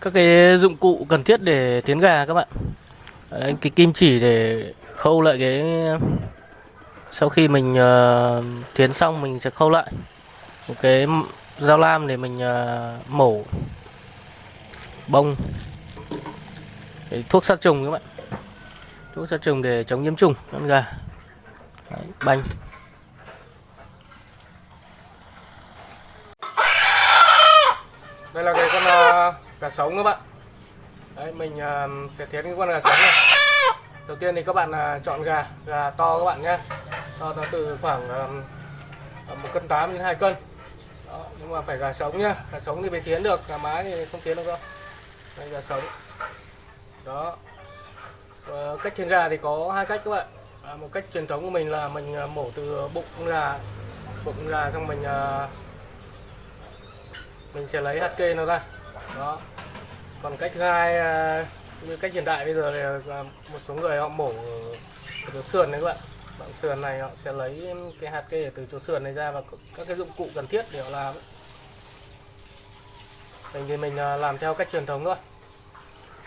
các cái dụng cụ cần thiết để tiến gà các bạn. Đấy, cái kim chỉ để khâu lại cái sau khi mình uh, tiến xong mình sẽ khâu lại một cái dao lam để mình uh, mổ bông. Đấy, thuốc sát trùng các bạn. Thuốc sát trùng để chống nhiễm trùng con gà. Đấy, banh. Đây là cái con uh, gà sống các bạn. Đấy, mình uh, sẽ thiến cái con gà sống này. Đầu tiên thì các bạn uh, chọn gà gà to các bạn nhé. To nó từ khoảng à, một cân tám đến hai cân. Đó, nhưng mà phải gà sống nhá gà sống thì mới thiến được gà mái thì không thiến được đâu. Đây gà sống. Đó. Và cách thiến gà thì có hai cách các bạn. À, một cách truyền thống của mình là mình mổ từ bụng gà. Bụng gà xong mình mình sẽ lấy hạt kê nó ra đó. Còn cách thứ hai à, như cách hiện đại bây giờ là một số người họ mổ ở chỗ sườn đấy các bạn. Đoạn sườn này họ sẽ lấy cái hạt kê từ chỗ sườn này ra và các cái dụng cụ cần thiết để họ làm mình thì mình à, làm theo cách truyền thống thôi.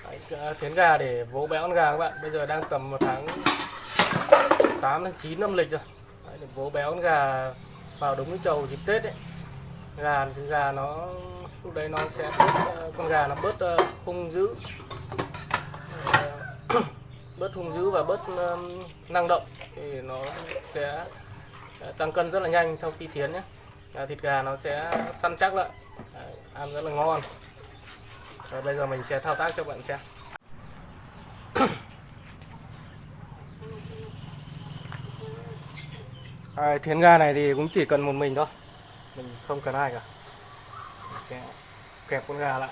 Đấy, à, gà để vỗ béo con gà các bạn. Bây giờ đang tầm một tháng 8 đến 9 năm lịch rồi. Đấy, để vỗ béo con gà vào đúng cái chầu dịp tết đấy gà thì gà nó lúc đấy nó sẽ bớt, con gà nó bớt ờ, hung dữ. Ờ, bớt hung dữ và bớt năng động thì nó sẽ tăng cân rất là nhanh sau khi thiến nhé. Thịt gà nó sẽ săn chắc lại. Ăn rất là ngon. Và bây giờ mình sẽ thao tác cho bạn xem. À, thiến gà này thì cũng chỉ cần một mình thôi. Mình không cần ai cả sẽ kẹp con gà lại.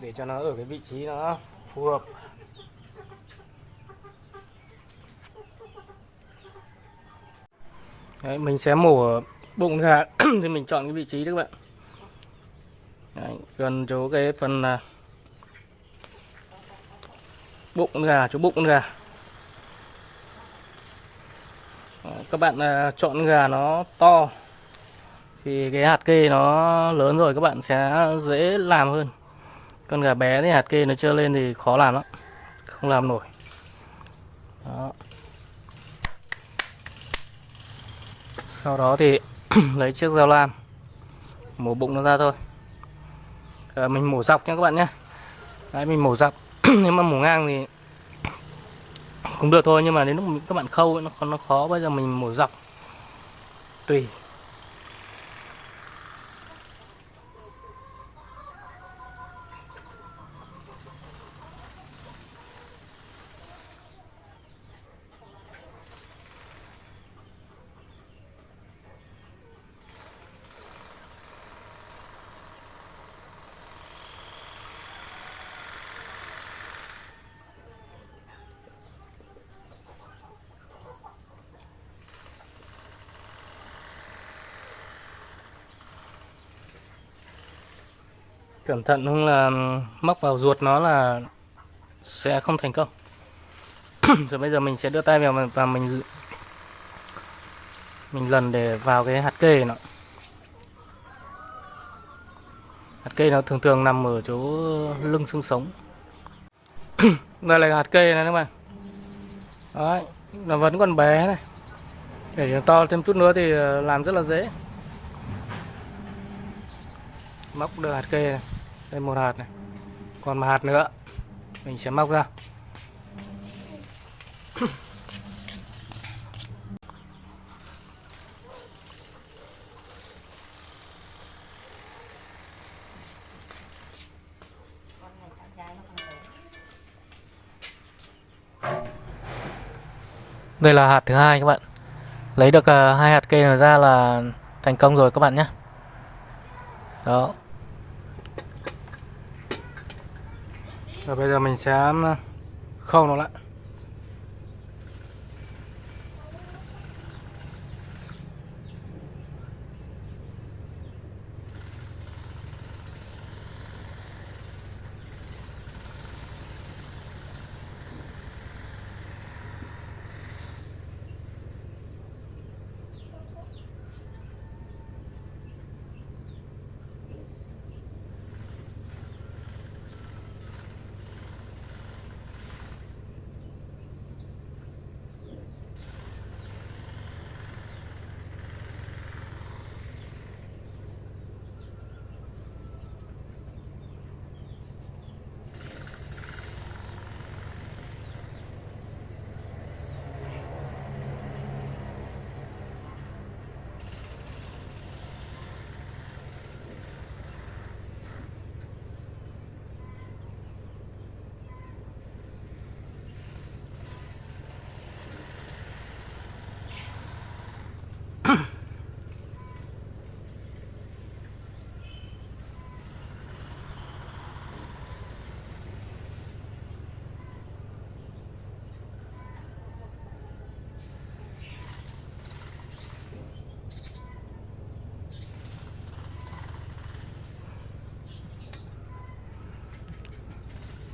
Để cho nó ở cái vị trí nó phù hợp. Đấy, mình sẽ mổ bụng gà thì mình chọn cái vị trí đấy các bạn. Đấy, gần chỗ cái phần là bụng gà chỗ bụng gà. Các bạn à, chọn gà nó to thì cái hạt kê nó lớn rồi các bạn sẽ dễ làm hơn. Con gà bé thì hạt kê nó chưa lên thì khó làm lắm không làm nổi. Đó. sau đó thì lấy chiếc dao lam mổ bụng nó ra thôi. À, mình mổ dọc nha các bạn nhé Đấy, mình mổ dọc. Nếu mà mổ ngang thì cũng được thôi nhưng mà đến lúc các bạn khâu nó nó khó. Bây giờ mình mổ dọc tùy. Cẩn thận không là móc vào ruột nó là sẽ không thành công. Rồi bây giờ mình sẽ đưa tay vào và mình mình lần để vào cái hạt kê nó hạt kê nó thường thường nằm ở chỗ lưng xương sống. Đây là hạt kê này các bạn. Đấy, nó vẫn còn bé này. Để to thêm chút nữa thì ờ, làm rất là dễ. Móc được hạt kê này đây, một hạt này. Còn một hạt nữa. Mình sẽ móc ra. Đây là hạt thứ hai các bạn. Lấy được à, hai hạt kê ra là thành công rồi các bạn nhé. Đó. Rồi bây giờ mình sẽ ờ, khâu nó lại.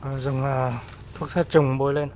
Ờ, dùng ờ, thuốc sát trùng bôi lên.